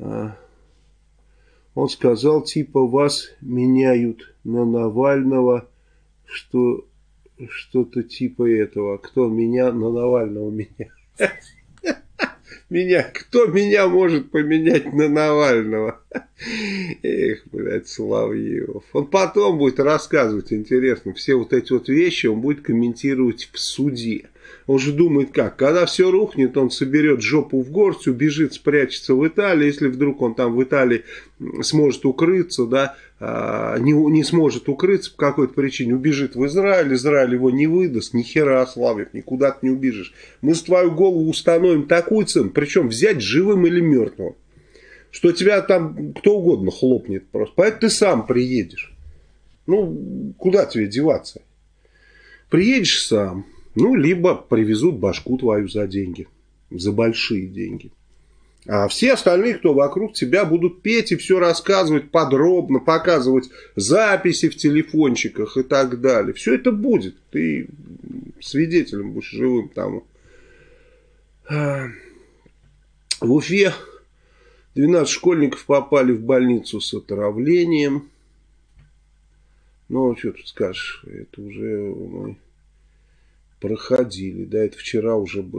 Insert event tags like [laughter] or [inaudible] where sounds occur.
А, он сказал, типа, вас меняют на Навального, что что-то типа этого. Кто меня на Навального меня? [laughs] Меня, кто меня может поменять на Навального? Эх, блядь, Соловьев. Он потом будет рассказывать, интересно, все вот эти вот вещи он будет комментировать в суде. Он же думает как, когда все рухнет, он соберет жопу в горсть, убежит, спрячется в Италии, если вдруг он там в Италии сможет укрыться, да, а, не, не сможет укрыться по какой-то причине, убежит в Израиль, Израиль его не выдаст, ни хера, Славик, никуда ты не убежишь. Мы с твою голову установим такую цену, причем взять живым или мертвым, что тебя там кто угодно хлопнет просто. Поэтому ты сам приедешь. Ну, куда тебе деваться? Приедешь сам, ну, либо привезут башку твою за деньги, за большие деньги. А все остальные, кто вокруг тебя, будут петь и все рассказывать подробно, показывать записи в телефончиках и так далее. Все это будет. Ты свидетелем будешь живым тому. А, в Уфе 12 школьников попали в больницу с отравлением. Ну, что тут скажешь, это уже мы проходили. Да, это вчера уже было.